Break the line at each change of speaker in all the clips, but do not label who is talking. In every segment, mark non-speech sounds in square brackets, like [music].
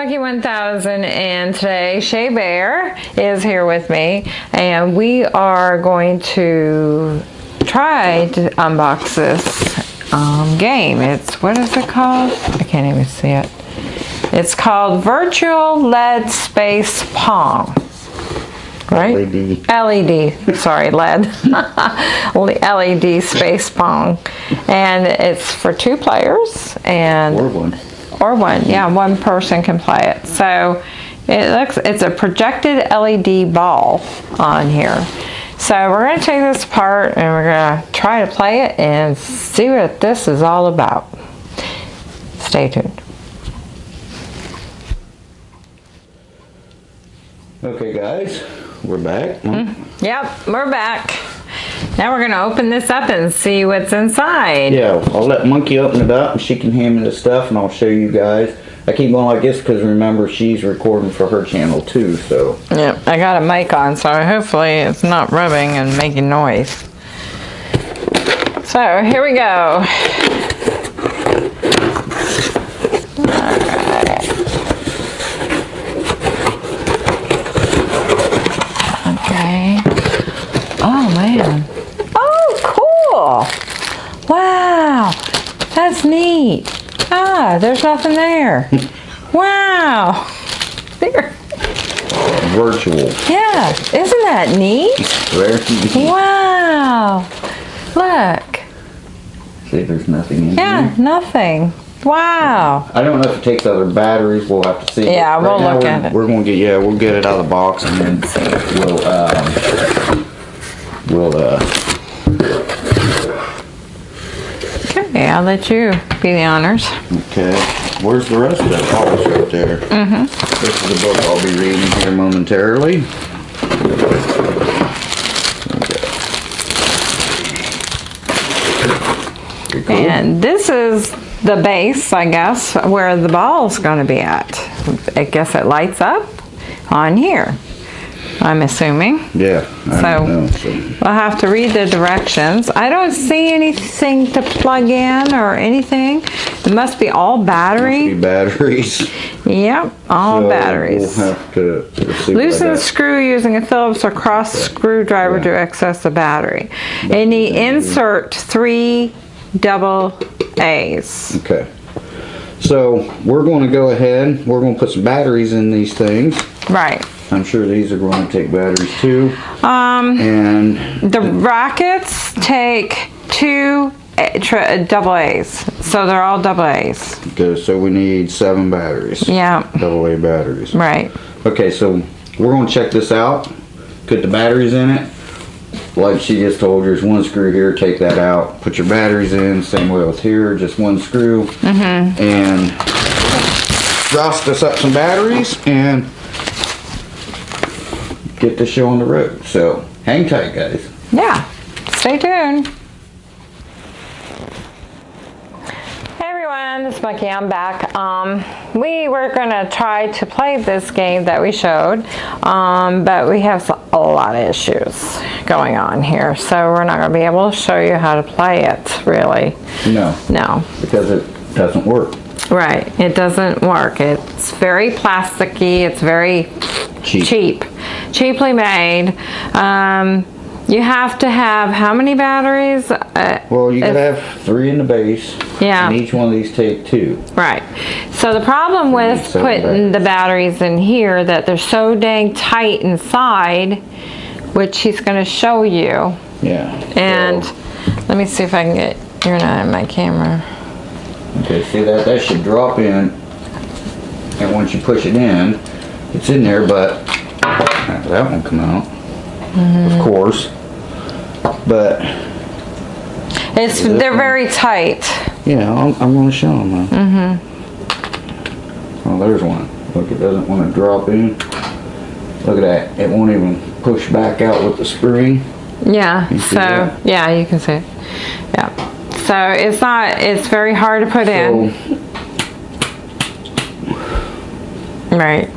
Hey everyone, this is Monkey 1000 and today Shea Bear is here with me and we are going to try to unbox this um, game. It's, what is it called? I can't even see it. It's called Virtual LED Space Pong. Right?
LED.
LED, sorry, LED. LED [laughs] Space Pong. And it's for two players and
Or one.
Or one, yeah, one person can play it. So it looks, it's a projected LED ball on here. So we're gonna take this apart and we're gonna try to play it and see what this is all about. Stay tuned.
Okay, guys, we're back. Mm-hmm.
Yep, we're back. Now we're gonna open this up and see what's inside.
Yeah, I'll let Monkey open it up and she can hand me the stuff and I'll show you guys. I keep going like this because remember she's recording for her channel too, so.
Yep, I got a mic on, so hopefully it's not rubbing and making noise. So here we go. Okay. Oh man. Oh, cool. Wow. That's neat. Ah, there's nothing there. Wow. There.
Virtual.
Yeah, isn't that neat?
Very neat.
Wow. Look.
See, there's nothing in
Yeah,
here.
nothing. Wow.
I don't know if it takes other batteries. We'll have to see.
Yeah,
Right
we'll look
we're-
at it.
We're gonna get, yeah, we'll get it out of the box and then we'll, um, we'll, uh,
Okay, I'll let you be the honors.
Okay, where's the rest of it? Oh, it's right there. Mm-hmm. This is the book I'll be reading here momentarily. Okay. Cool.
And this is the base, I guess, where the ball's gonna be at. I guess it lights up on here, I'm assuming.
Yeah, I
So-
know. So,
We'll have to read the directions. I don't see anything to plug in or anything. It must be all
be batteries.
Yep, all
So
batteries.
We'll have to see
Loosen the screw using a Phillips or cross screwdriver to access the battery. And the insert three double A's.
Okay. So we're going to go ahead. We're going to put some batteries in these things.
Right.
I'm sure these are going to take batteries too.
Um,
And
the rockets take two tri- uh, double A's. So they're all double A's.
Okay, so we need seven batteries.
Yeah,
Double A batteries.
right.
Okay, so we're gonna check this out. Put the batteries in it. Like she just told you, there's one screw here, take that out. Put your batteries in, same way with here, just one screw.
Mm-hmm.
And roust us up some batteries and get the show on the road. So hang tight guys.
Yeah, stay tuned. Hey everyone, it's Monkey, I'm back. Um, we were gonna try to play this game that we showed, um, but we have a lot of issues going on here, so we're not gonna be able to show you how to play it, really.
No,
No,
because it doesn't work.
right, it doesn't work. It's very plasticky, it's very
Cheap.
cheap, cheaply made. Um, you have to have how many batteries? Uh,
Well, you have three in the base.
Yeah.
And each one of these take two.
Right. So the problem with putting the batteries in here that they're so dang tight inside, which he's going to show you.
Yeah.
And
So-
let me see if I can get. You're not in my camera.
Okay, see that, that should drop in, and once you push it in, it's in there, but, that won't come out, of course. But,
it's they're
one?
very tight.
yeah, I'm, I'm gonna show them. Mm-hmm. Oh, there's one. Look, it doesn't wanna drop in. Look at that, it won't even push back out with the spring.
Yeah. So yeah, you can see. it. Yeah. So it's not. It's very hard to put in. Right.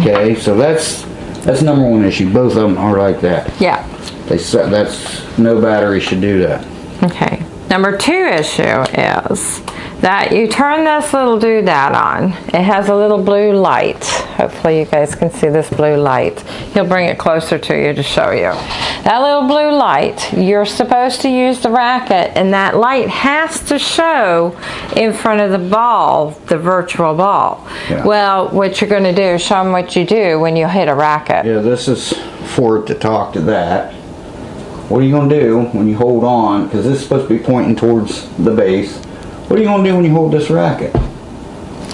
Okay, so that's, that's number one issue, both of them are like that.
Yeah.
They said, that's, no battery should do that.
Okay. Number two issue is that you turn this little doodad on. It has a little blue light. Hopefully you guys can see this blue light. He'll bring it closer to you to show you. That little blue light, you're supposed to use the racket and that light has to show in front of the ball, the virtual ball.
Yeah.
Well, what you're gonna do is show them what you do when you hit a racket.
Yeah, this is for it to talk to that. What are you gonna do when you hold on, because this is supposed to be pointing towards the base. What are you gonna do when you hold this racket?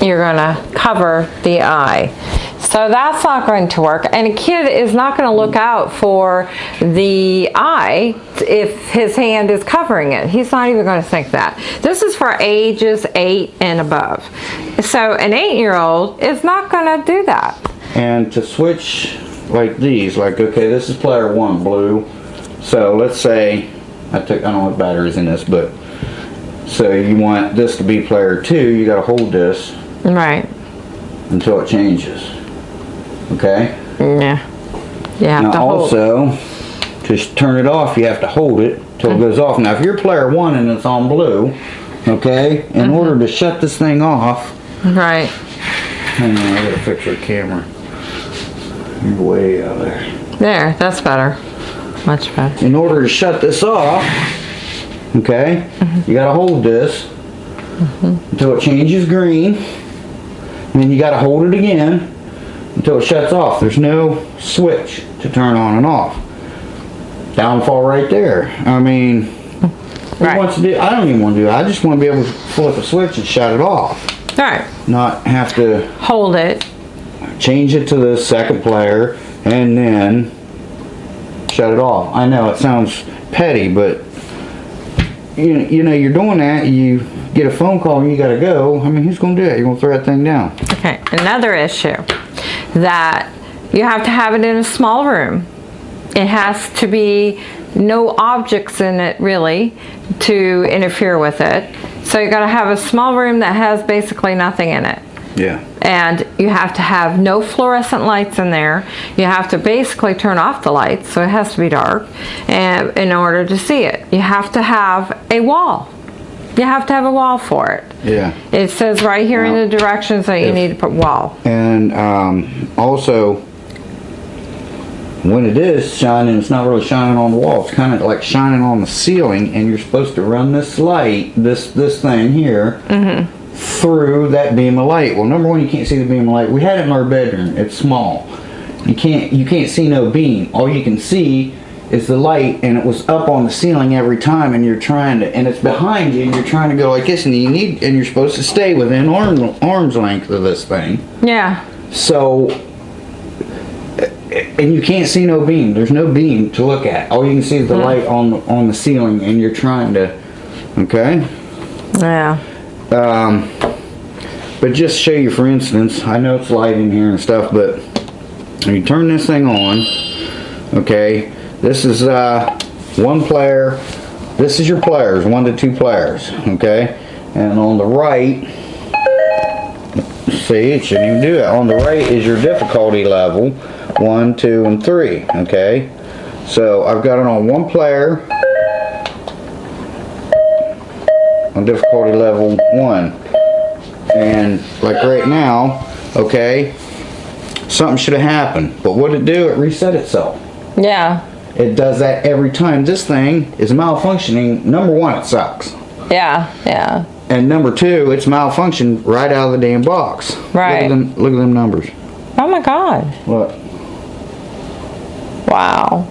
you're gonna cover the eye. So that's not going to work. And a kid is not gonna look out for the eye if his hand is covering it. He's not even gonna think that. This is for ages eight and above. So an eight-year-old is not gonna do that.
And to switch like these, like, okay, this is player one, blue. So let's say, I took, I don't know what batteries in this, but, so you want this to be player two, you gotta hold this
Right,
until it changes. Okay?
yeah. To
Now
hold.
also, to turn it off, you have to hold it till it goes off. Now if you're player one and it's on blue, okay,
Mm-hmm.
in order to shut this thing off,
Right,
hang on, I gotta fix your camera. You're way out there.
there, that's better. Much better.
In order to shut this off, okay, you gotta hold this until it changes green. And then you gotta hold it again until it shuts off. There's no switch to turn on and off. Downfall right there. I mean,
Right.
wants to do, I don't even wanna do it. I just wanna be able to flip a switch and shut it off.
All right.
Not have to
hold it.
change it to the second player and then shut it off. I know it sounds petty, but you, you know, you're doing that, you get a phone call and you gotta go. I mean, who's gonna do that? You're gonna throw that thing down.
Okay, another issue that you have to have it in a small room. It has to be no objects in it really to interfere with it. So you gotta have a small room that has basically nothing in it.
Yeah.
And you have to have no fluorescent lights in there. You have to basically turn off the lights, so it has to be dark, and in order to see it. You have to have a wall. You have to have a wall for it.
Yeah.
It says right here in the directions that you
If-
need to put wall.
And, um, also, when it is shining, it's not really shining on the wall. It's kind of like shining on the ceiling, and you're supposed to run this light, this this thing here, through that beam of light. Well, number one, you can't see the beam of light. We had it in our bedroom. It's small. You can't you can't see no beam. All you can see is the light, and it was up on the ceiling every time. And you're trying to, and it's behind you, and you're trying to go like this, and you need, and you're supposed to stay within arm arm's length of this thing.
Yeah,
So, and you can't see no beam. There's no beam to look at. All you can see is the hmm. light on the, on the ceiling, and you're trying to. Okay.
yeah.
Um, but just show you, for instance, I know it's light in here and stuff, but you turn this thing on, okay, this is uh, one player. This is your players, one to two players, okay, and on the right. See, it shouldn't even do that. On the right is your difficulty level, one, two, and three, okay? So I've got it on one player, on difficulty level one. And like right now, okay, something should have happened. But what did it do? It reset itself.
Yeah,
It does that every time. This thing is malfunctioning. Number one, it sucks.
yeah, yeah.
And number two, it's malfunctioned right out of the damn box. Look
Right.
at them, look at them numbers.
Oh my God.
Look.
Wow.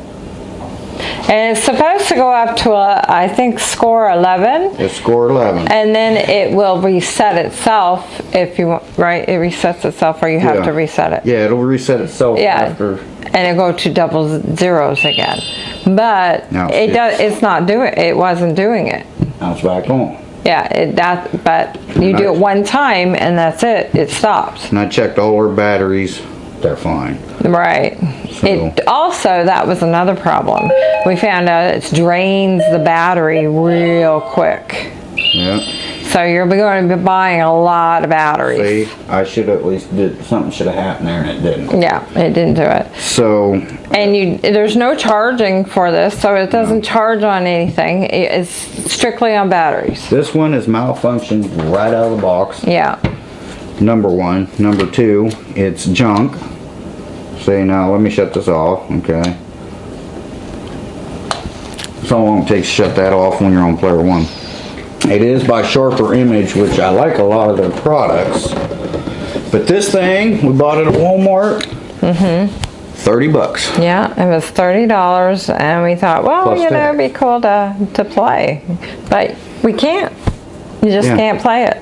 And it's supposed to go up to a, I think, score 11,
It's score 11.
and then it will reset itself if you want, right? It resets itself, or you have
Yeah.
to reset it.
Yeah, it'll reset itself
Yeah.
after.
And it'll go to double zeros again. But
No,
it
it's-
does. It's not doing. It wasn't doing it.
Now it's back on.
Yeah. It that. But you do it one time, and that's it. It stops.
And I checked all our batteries. They're fine.
Right.
So-
It also that was another problem. We found out it drains the battery real quick.
Yeah.
So you're going to be buying a lot of batteries.
See, I should at least did, something should have happened there and it didn't.
Yeah, it didn't do it.
So,
And you, there's no charging for this, so it doesn't charge on anything. It's strictly on batteries.
this one is malfunctioned right out of the box.
Yeah.
Number one. Number two, it's junk. See, now let me shut this off, okay? So long it takes to shut that off when you're on player one. It is by Sharper Image, which I like a lot of their products. But this thing, we bought it at Walmart. Mm-hmm. 30 bucks.
Yeah, it was thirty dollars, and we thought, well,
Plus
you know, it'd be cool to to play, but we can't. You just
Yeah.
can't play it.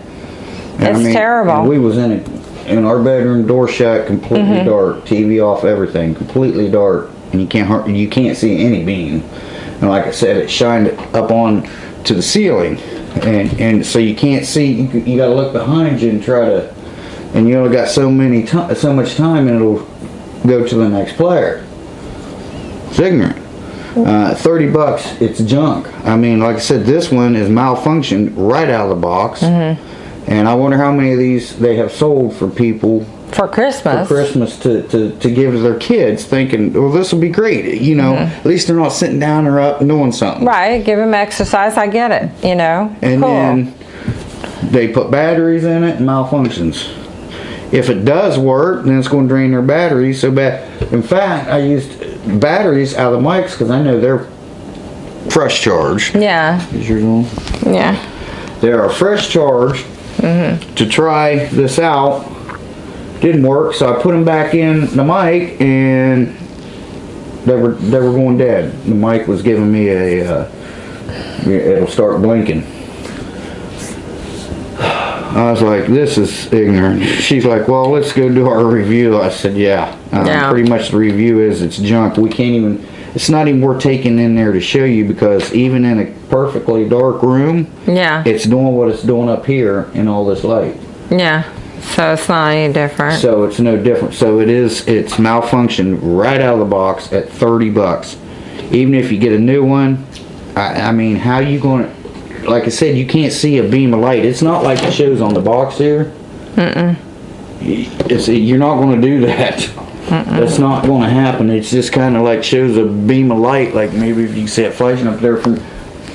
And I
It's
mean,
terrible.
We was in it, in our bedroom, door shut, completely
Mm-hmm.
dark, TV off, everything, completely dark, and you can't you can't see any beam. And like I said, it shined up on to the ceiling, and and so you can't see. You, you got to look behind you and try to, and you only got so many so much time, and it'll go to the next player. It's ignorant. Uh, 30 bucks, it's junk. I mean, like I said, this one is malfunctioned right out of the box.
Mm-hmm.
And I wonder how many of these they have sold for people
For Christmas.
for Christmas to, to, to give to their kids, thinking, well, this will be great. You know, at least they're not sitting down or up and doing something.
Mm-hmm. Right, give them exercise. I get it. You know.
And
cool.
then they put batteries in it and malfunctions. If it does work, then it's going to drain their batteries so bad. In fact, I used batteries out of the mics because I know they're fresh charged.
yeah,
Is yours on?
yeah.
They are fresh charged to try this out. Didn't work, so I put them back in the mic and they were they were going dead. The mic was giving me a uh, it'll start blinking. I was like, this is ignorant. She's like, well, let's go do our review. I said, yeah. Um,
Yeah.
Pretty much the review is it's junk. We can't even, it's not even worth taking in there to show you because even in a perfectly dark room,
Yeah,
it's doing what it's doing up here in all this light.
yeah. So it's not any different.
So it's no different. So it is, it's malfunctioned right out of the box at 30 bucks. Even if you get a new one, I, I mean, how you gonna, like I said, you can't see a beam of light. It's not like it shows on the box here. Mm-mm. It's, you're not gonna do that. That's not gonna happen. It's just kinda like shows a beam of light, like maybe if you see it flashing up there from,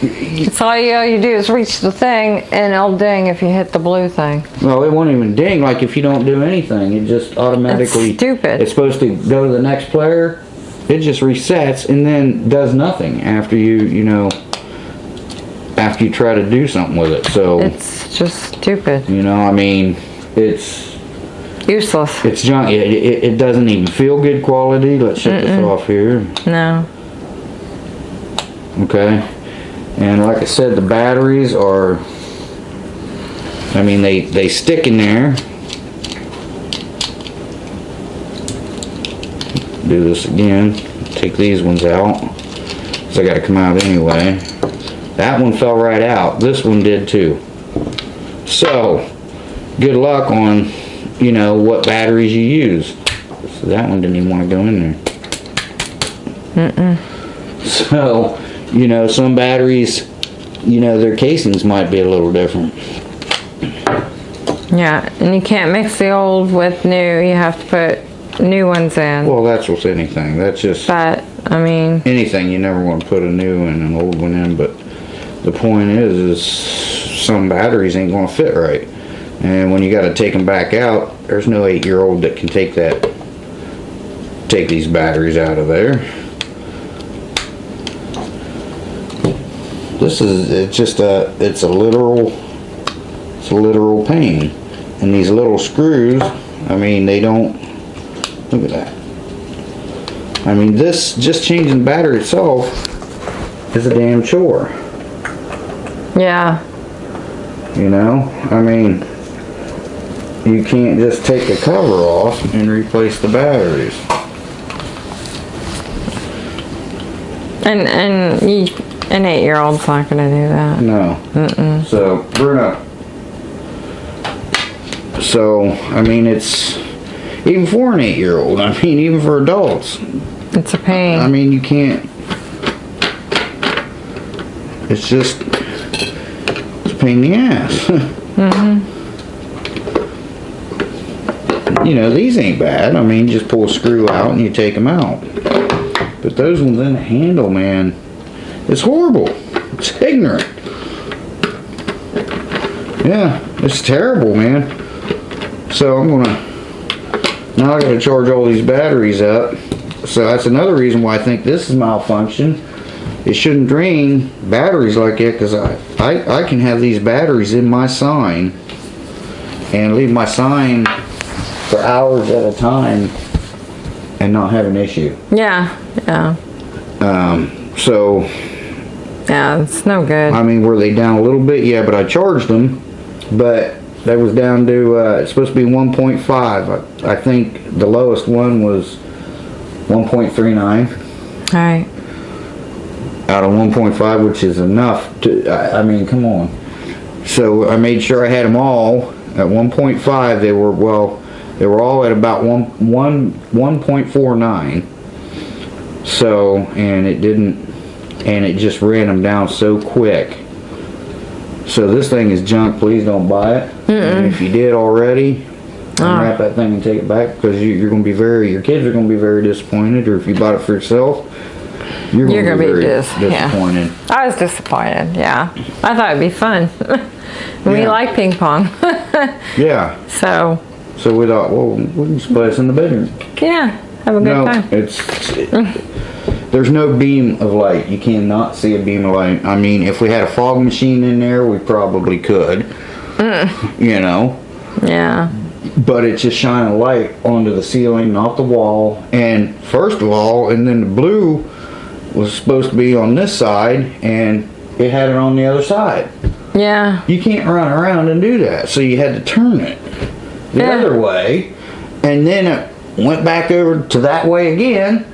It's all you, all you do is reach the thing, and it'll ding if you hit the blue thing.
Well, it won't even ding like if you don't do anything. It just automatically.
It's stupid.
It's supposed to go to the next player. It just resets and then does nothing after you, you know, after you try to do something with it. So,
It's just stupid,
you know, I mean, it's
useless.
it's junk. It, it, it doesn't even feel good quality. Let's shut this off here.
No.
Okay. And like I said, the batteries are, I mean, they, they stick in there. Do this again, take these ones out. So I gotta come out anyway. That one fell right out. This one did too. So, good luck on, you know, what batteries you use. So that one didn't even wanna go in there. So, you know, some batteries, you know, their casings might be a little different.
Yeah, and you can't mix the old with new. You have to put new ones in.
Well, that's with anything. That's just
But I mean,
anything. You never want to put a new and an old one in, but the point is, is some batteries ain't gonna fit right. And when you gotta take them back out, there's no eight-year-old that can take that, take these batteries out of there. This is, it's just a, it's a literal, it's a literal pain. And these little screws, I mean, they don't, look at that. I mean, this, just changing the battery itself is a damn chore,
yeah,
you know? I mean, you can't just take the cover off and replace the batteries.
and and you, an eight-year-old's not gonna do that.
No. So, Bruno. So, I mean, it's, even for an eight-year-old, I mean, even for adults,
It's a pain.
I mean, you can't. It's just. It's a pain in the ass. [laughs] Mm-hmm. You know, these ain't bad. I mean, just pull a screw out and you take them out. But those ones in the handle, man, it's horrible. It's ignorant. Yeah, it's terrible, man. So I'm gonna, now I gotta charge all these batteries up. So that's another reason why I think this is malfunction. It shouldn't drain batteries like that because I, I, I can have these batteries in my sign and leave my sign for hours at a time and not have an issue.
Yeah, yeah, Um,
So,
yeah, it's no good.
I mean, were they down a little bit? Yeah, but I charged them, but that was down to, uh, it's supposed to be 1.5. I, I think the lowest one was 1.39
Alright,
out of 1.5, which is enough to, I, I mean, come on. So I made sure I had them all at 1.5. They were, well, they were all at about one, one, 1.49. So, and it didn't, and it just ran them down so quick. So this thing is junk. Please don't buy it. And if you did already, ah. unwrap that thing and take it back because you, you're going to be very, your kids are going to be very disappointed. Or if you bought it for yourself, you're going to
gonna
be,
be dis- yeah.
disappointed.
I was disappointed, yeah. I thought it'd be fun. [laughs] we
Yeah.
like ping pong. [laughs]
Yeah.
so,
So we thought, well, we can just play this in the bedroom.
yeah, have a good
No,
time.
it's there's no beam of light. You cannot see a beam of light. I mean, if we had a fog machine in there, we probably could.
Mm.
You know,
Yeah,
but it's just shining light onto the ceiling, not the wall. And first of all, and then the blue was supposed to be on this side, and it had it on the other side.
yeah,
You can't run around and do that, so you had to turn it the
Yeah.
other way, and then it went back over to that way again,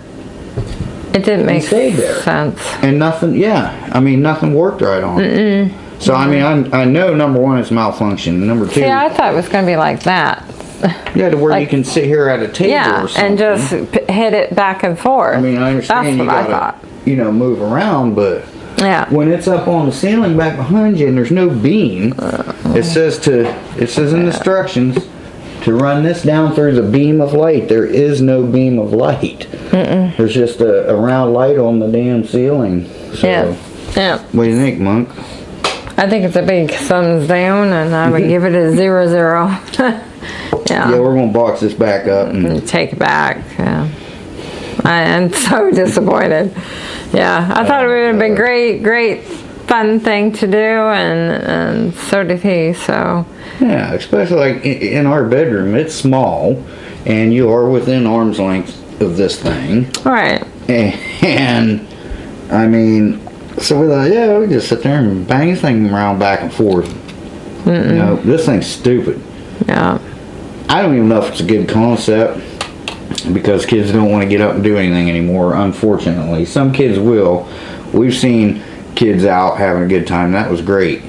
it didn't make
stayed there.
sense.
and nothing. Yeah, I mean nothing worked right on it. So I mean, I, I know number one it's malfunction. Number two,
Yeah, I thought it was gonna be like that. [laughs]
yeah, to where you can sit here at a table
Yeah,
or something.
and just p- hit it back and forth.
I mean, I understand
That's
you
what I
gotta,
thought.
you know, move around, but
Yeah,
when it's up on the ceiling back behind you and there's no beam, it says to, it says in the instructions to run this down through the beam of light. There is no beam of light. There's just a, a round light on the damn ceiling. So,
yeah, yeah.
what do you think, Monk?
I think it's a big thumbs down, and I would [laughs] give it a zero zero. [laughs] yeah.
Yeah, we're gonna box this back up and
and take it back. Yeah. I am so [laughs] disappointed. Yeah, I thought it would have been great, great, fun thing to do, and and so did he. So
yeah, especially like in our bedroom, it's small, and you are within arm's length of this thing.
all right,
And I mean, so we thought, yeah, we just sit there and bang this thing around back and forth. You know, this thing's stupid.
yeah,
I don't even know if it's a good concept because kids don't want to get up and do anything anymore, unfortunately. Some kids will. We've seen kids out having a good time. That was great.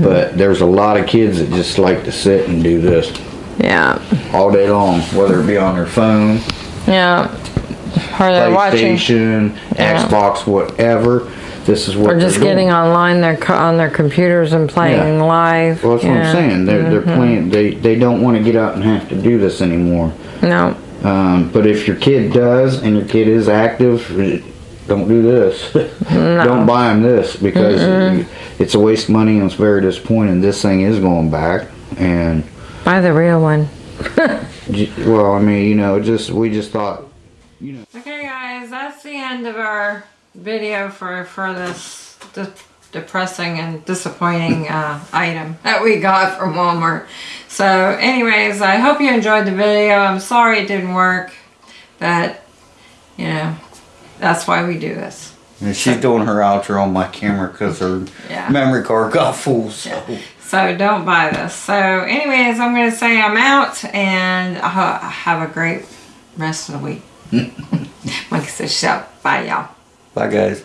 But there's a lot of kids that just like to sit and do this
yeah,
all day long, whether it be on their phone,
yeah. Or they're watching,
PlayStation,
Yeah.
Xbox, whatever. This is what
or just
they're doing.
getting online their co- on their computers and playing
Yeah.
live.
Well, that's what. I'm saying. They're they're playing. They they don't want to get out and have to do this anymore.
No,
Um, but if your kid does and your kid is active, don't do this. don't buy them this because you- it's a waste of money and it's very disappointing. This thing is going back and
buy the real one. [laughs]
well, I mean, you know, just we just thought you know.
Okay guys, that's the end of our video for, for this de- depressing and disappointing uh, item that we got from Walmart. So anyways, I hope you enjoyed the video. I'm sorry it didn't work, but you know, that's why we do this.
And she's doing her outro on my camera because her
Yeah.
memory card got full. So
So don't buy this. So anyways, I'm going to say I'm out and ha- have a great rest of the week. [laughs] like I said, so bye y'all.
bye, guys.